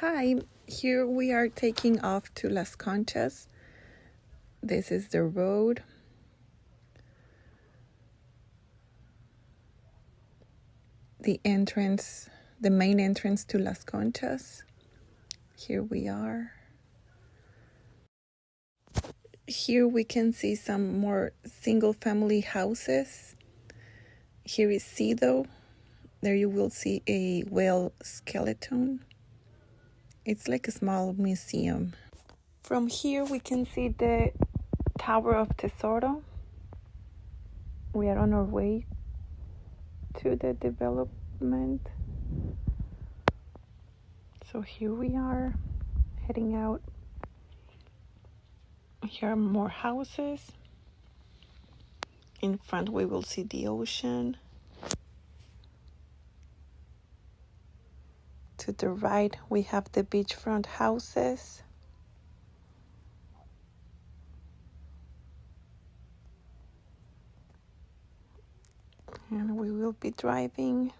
Hi, here we are taking off to Las Conchas. This is the road. The entrance, the main entrance to Las Conchas. Here we are. Here we can see some more single family houses. Here is Cedo. There you will see a whale skeleton. It's like a small museum. From here we can see the Tower of Tesoro. We are on our way to the development. So here we are heading out. Here are more houses. In front we will see the ocean. To the right, we have the beachfront houses. And we will be driving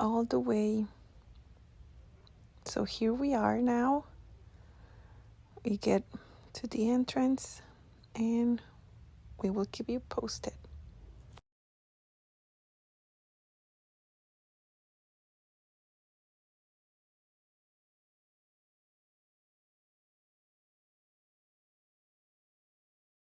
all the way. So here we are now. We get to the entrance and we will keep you posted.